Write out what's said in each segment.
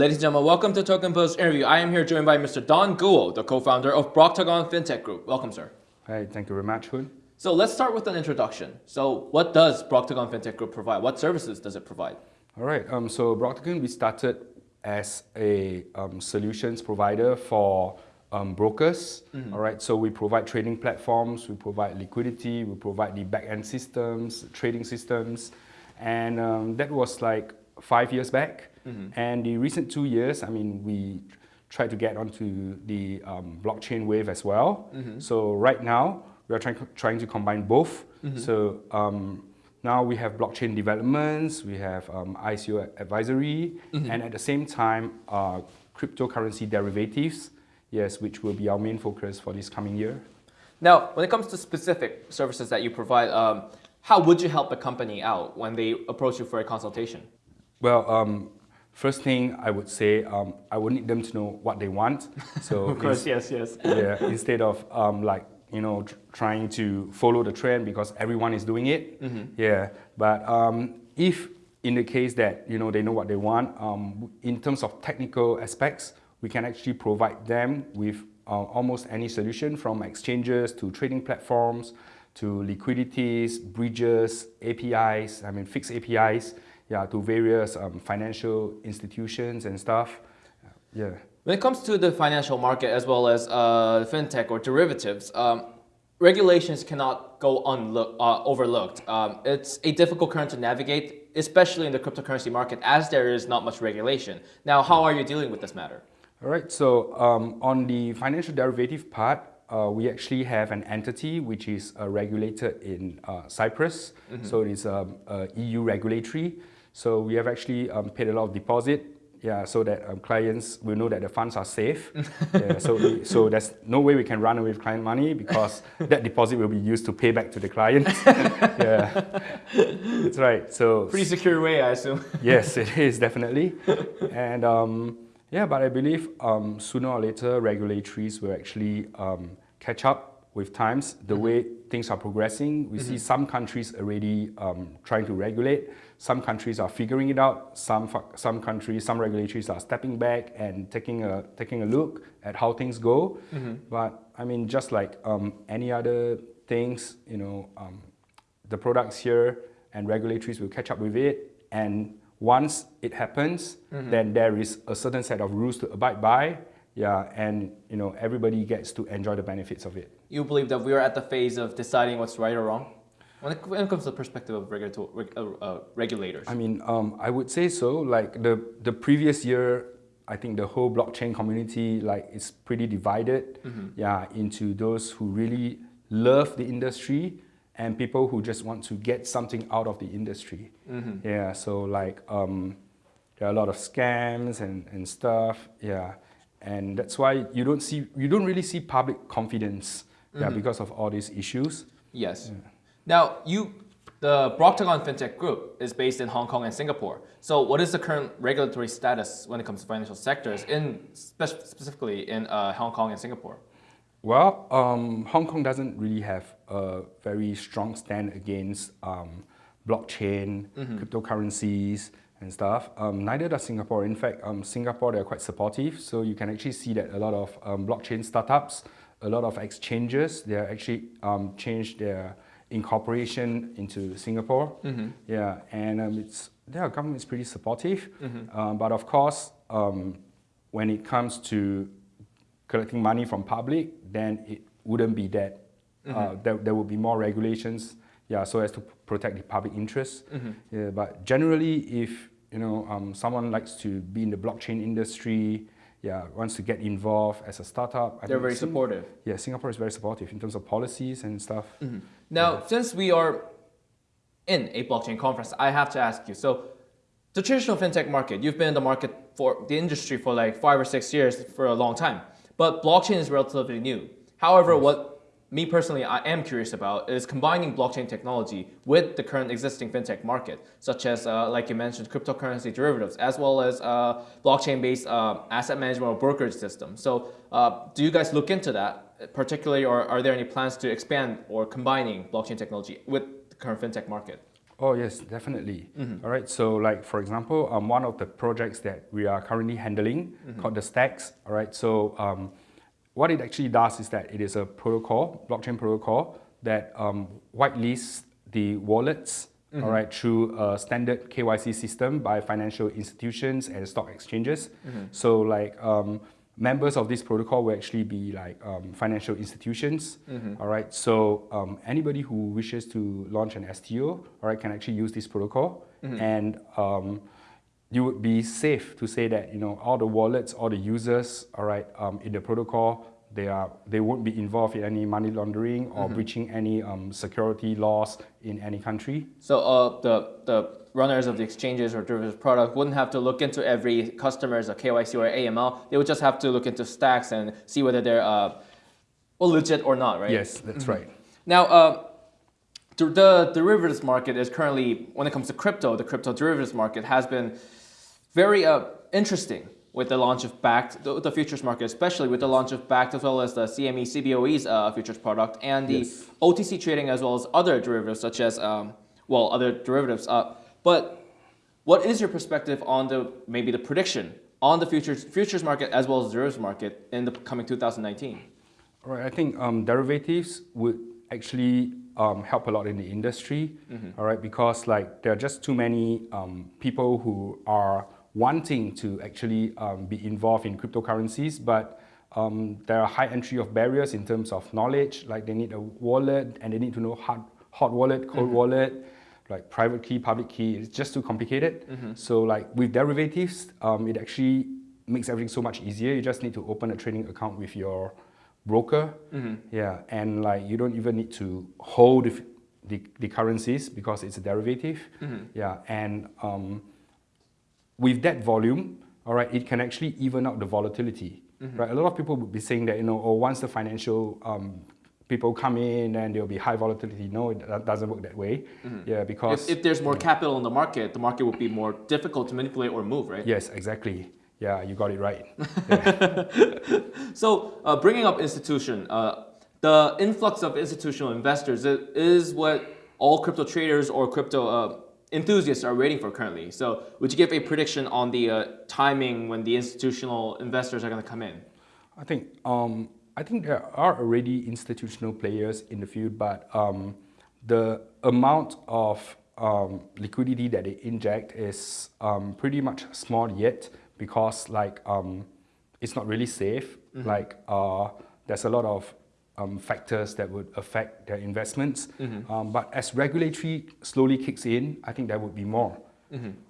Ladies and gentlemen, welcome to Token Post interview. I am here joined by Mr. Don Guo, the co-founder of Broctagon FinTech Group. Welcome, sir. Hi, thank you very much, Hoon. So let's start with an introduction. So what does Broctagon FinTech Group provide? What services does it provide? All right, um, so Broctagon, we started as a um, solutions provider for um, brokers. Mm -hmm. All right, so we provide trading platforms, we provide liquidity, we provide the back-end systems, trading systems, and um, that was like five years back. Mm -hmm. And the recent two years, I mean, we tried to get onto the um, blockchain wave as well. Mm -hmm. So right now, we are trying, trying to combine both. Mm -hmm. So um, now we have blockchain developments, we have um, ICO advisory, mm-hmm. and at the same time, uh, cryptocurrency derivatives, yes, which will be our main focus for this coming year. Now, when it comes to specific services that you provide, um, how would you help a company out when they approach you for a consultation? Well, um, first thing I would say, um, I would need them to know what they want. So of course, yes, yes. Yeah, instead of um, like you know trying to follow the trend because everyone is doing it. Mm -hmm. Yeah, but um, if in the case that you know they know what they want, um, in terms of technical aspects, we can actually provide them with uh, almost any solution from exchanges to trading platforms to liquidities, bridges, APIs, I mean fixed APIs, yeah, to various um, financial institutions and stuff. Yeah. When it comes to the financial market as well as uh, fintech or derivatives, um, regulations cannot go uh, overlooked. Um, it's a difficult current to navigate, especially in the cryptocurrency market, as there is not much regulation. Now, how are you dealing with this matter? All right, so um, on the financial derivative part, uh, we actually have an entity which is uh, regulated in uh, Cyprus. Mm -hmm. So it's um, EU regulatory. So we have actually um, paid a lot of deposit yeah, so that um, clients will know that the funds are safe. yeah, so, we, so there's no way we can run away with client money because that deposit will be used to pay back to the client. yeah, that's right. So pretty secure way, I assume. yes, it is definitely. And um, yeah, but I believe um, sooner or later regulatories will actually um, catch up with times the mm -hmm. way things are progressing. We mm -hmm. see mm-hmm. some countries already um, trying to regulate some countries are figuring it out. Some, some countries, some regulators are stepping back and taking a, taking a look at how things go. Mm -hmm. But I mean, just like um, any other things, you know, um, the products here and regulators will catch up with it. And once it happens, mm -hmm. then there is a certain set of rules to abide by. Yeah, and you know, everybody gets to enjoy the benefits of it. You believe that we are at the phase of deciding what's right or wrong? When it, when it comes to the perspective of uh, uh, regulators? I mean, um, I would say so. Like the, the previous year, I think the whole blockchain community like is pretty divided mm -hmm. yeah, into those who really love the industry and people who just want to get something out of the industry. Mm -hmm. Yeah, so like um, there are a lot of scams and, and stuff. Yeah, and that's why you don't see you don't really see public confidence. Mm -hmm. Yeah, mm-hmm. because of all these issues. Yes. Yeah. Now, you, the Broctagon FinTech Group is based in Hong Kong and Singapore. So what is the current regulatory status when it comes to financial sectors, in spe specifically in uh, Hong Kong and Singapore? Well, um, Hong Kong doesn't really have a very strong stand against um, blockchain, mm -hmm. cryptocurrencies, and stuff. Um, neither does Singapore. In fact, um, Singapore, they're quite supportive. So you can actually see that a lot of um, blockchain startups, a lot of exchanges, they actually um, changed their incorporation into Singapore. Mm -hmm. Yeah, and um, it's their government is pretty supportive. Mm -hmm. um, but of course, um, when it comes to collecting money from public, then it wouldn't be that. Mm -hmm. uh, there, there would be more regulations, yeah, so as to protect the public interest. Mm-hmm. Yeah, but generally, if you know um, someone likes to be in the blockchain industry, yeah, wants to get involved as a startup. I They're very Sing supportive. Yeah, Singapore is very supportive in terms of policies and stuff. Mm -hmm. Now, yeah. since we are in a blockchain conference, I have to ask you, so the traditional fintech market, you've been in the market for the industry for like five or six years for a long time, but blockchain is relatively new. However, what me personally, I am curious about is combining blockchain technology with the current existing fintech market, such as, uh, like you mentioned, cryptocurrency derivatives, as well as uh, blockchain-based uh, asset management or brokerage system. So uh, do you guys look into that particularly, or are there any plans to expand or combining blockchain technology with the current fintech market? Oh yes, definitely. All right. So like for example, um, one of the projects that we are currently handling called the Stacks. All right. So um, what it actually does is that it is a protocol, blockchain protocol that um, whitelists the wallets. All right, through a standard KYC system by financial institutions and stock exchanges. So like um, members of this protocol will actually be like um, financial institutions. All right, so um, anybody who wishes to launch an STO, all right, can actually use this protocol, and um, you would be safe to say that you know all the wallets, all the users, all right, um, in the protocol, they are they won't be involved in any money laundering or breaching any um, security laws in any country. So uh, the the runners of the exchanges or derivatives product wouldn't have to look into every customer's a KYC or AML. They would just have to look into stacks and see whether they're uh, legit or not, right? Yes, that's right. Now, uh, the, the derivatives market is currently, when it comes to crypto, the crypto derivatives market has been very uh, interesting with the launch of Bakkt, the, the, futures market, especially with the launch of Bakkt as well as the CME CBOE's uh, futures product and the Yes. OTC trading as well as other derivatives such as, um, well, other derivatives. Uh, but what is your perspective on the maybe the prediction on the futures futures market as well as the derivatives market in the coming 2019? All right, I think um, derivatives would actually um, help a lot in the industry. all right, because like there are just too many um, people who are wanting to actually um, be involved in cryptocurrencies, but um, there are high entry of barriers in terms of knowledge. Like they need a wallet and they need to know hot, hot wallet, cold wallet, like private key, public key. It's just too complicated. So like with derivatives, um, it actually makes everything so much easier. You just need to open a trading account with your broker. Yeah, and like you don't even need to hold the, the, the currencies because it's a derivative. Yeah, and um, with that volume, all right, it can actually even out the volatility. Right, a lot of people would be saying that you know, oh, once the financial um, people come in, and there'll be high volatility. No, it that doesn't work that way. Yeah, because If, if there's more capital in the market, the market would be more difficult to manipulate or move, right? yes, exactly. Yeah, you got it right. So, uh, bringing up institution, uh, the influx of institutional investors is what all crypto traders or crypto uh, enthusiasts are waiting for currently. So, would you give a prediction on the uh, timing when the institutional investors are going to come in? I think um, I think there are already institutional players in the field, but um, the amount of um, liquidity that they inject is um, pretty much small yet because like um, it's not really safe. Like uh, there's a lot of um, factors that would affect their investments. Um, but as regulatory slowly kicks in, I think there would be more.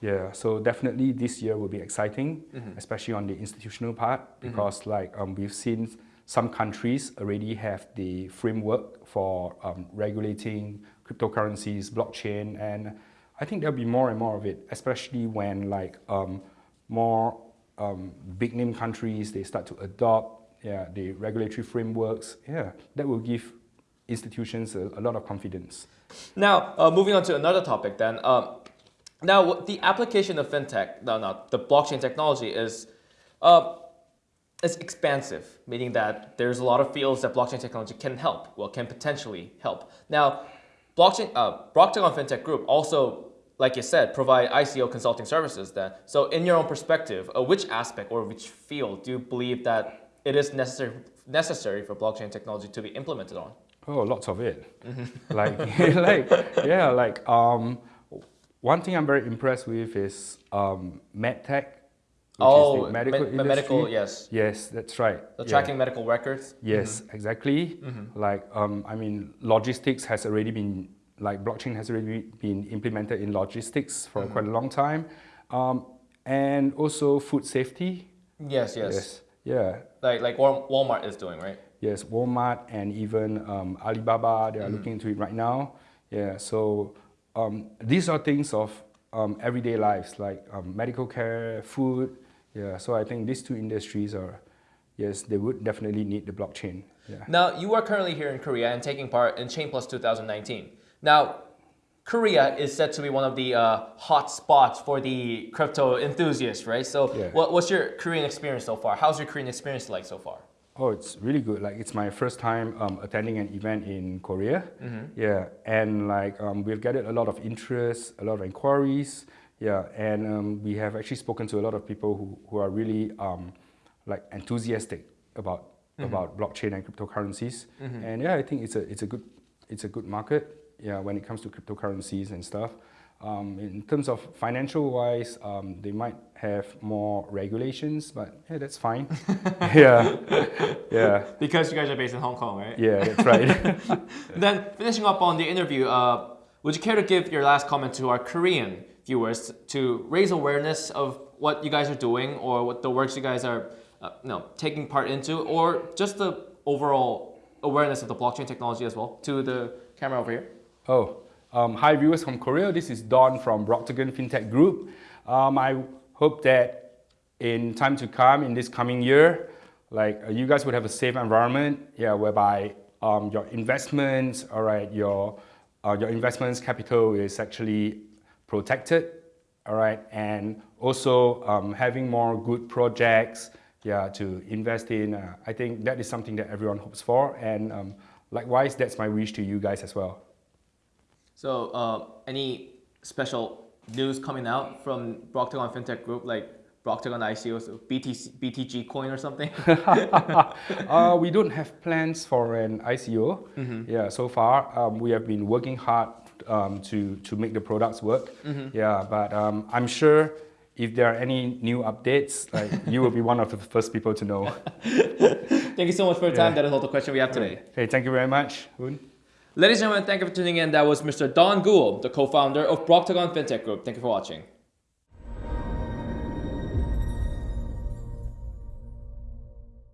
Yeah, so definitely this year will be exciting, especially on the institutional part, because like um, we've seen some countries already have the framework for um, regulating cryptocurrencies, blockchain, and I think there'll be more and more of it, especially when like um, more um, big name countries they start to adopt yeah the regulatory frameworks. Yeah, that will give institutions a, a lot of confidence. Now, uh, moving on to another topic then. Uh, now, the application of fintech, no, no, the blockchain technology is, uh, is expansive, meaning that there's a lot of fields that blockchain technology can help, well, can potentially help. Now, blockchain, uh, Fintech Group also, like you said, provide ICO consulting services then. So in your own perspective, uh, which aspect or which field do you believe that it is necessary, necessary for blockchain technology to be implemented on? Oh, lots of it. like, like, yeah, like, um, one thing I'm very impressed with is um, medtech, which Oh, is the medical me- industry. medical, yes. Yes, that's right. The Yeah. tracking medical records. Yes, exactly. Like, um, I mean, logistics has already been, like, blockchain has already been implemented in logistics for quite a long time. Um, and also food safety. Yes, Yes, yes. Yeah. Like like Walmart is doing, right? Yes, Walmart and even um, Alibaba, they are looking into it right now. Yeah, so um, these are things of um, everyday lives like um, medical care, food. Yeah, so I think these two industries are, yes, they would definitely need the blockchain. Yeah. Now you are currently here in Korea and taking part in Chain Plus 2019. Now, Korea is said to be one of the uh, hot spots for the crypto enthusiasts, right? So, Yeah. what, what's your Korean experience so far? How's your Korean experience like so far? Oh, it's really good. Like it's my first time um, attending an event in Korea. Yeah, and like um, we've gathered a lot of interest, a lot of inquiries. Yeah, and um, we have actually spoken to a lot of people who, who are really um, like enthusiastic about about blockchain and cryptocurrencies. And yeah, I think it's a it's a good it's a good market. Yeah, when it comes to cryptocurrencies and stuff. Um, in terms of financial wise, um, they might have more regulations, but yeah, that's fine. yeah, yeah, Because you guys are based in Hong Kong, right? yeah, that's right. Then finishing up on the interview, uh, would you care to give your last comment to our Korean viewers to raise awareness of what you guys are doing or what the works you guys are uh, no, taking part into or just the overall awareness of the blockchain technology as well to the camera over here? Oh, um, hi viewers from Korea. This is Don from Broctagon FinTech Group. Um, I hope that in time to come, in this coming year, like uh, you guys would have a safe environment, yeah, whereby um, your investments, all right, your uh, your investments capital is actually protected, all right, and also um, having more good projects, yeah, to invest in. Uh, I think that is something that everyone hopes for, and um, likewise, that's my wish to you guys as well. So, uh, any special news coming out from Broctagon FinTech Group, like Broctagon ICO, so BTC, BTG coin or something? uh, we don't have plans for an ICO. Yeah, so far um, we have been working hard um, to to make the products work. Yeah, but um, I'm sure if there are any new updates, like you will be one of the first people to know. Thank you so much for your time. Yeah. That is all the question we have today. Okay, thank you very much. Ladies and gentlemen, thank you for tuning in. That was Mr. Don Guo, the co-founder of Broctagon FinTech Group. Thank you for watching.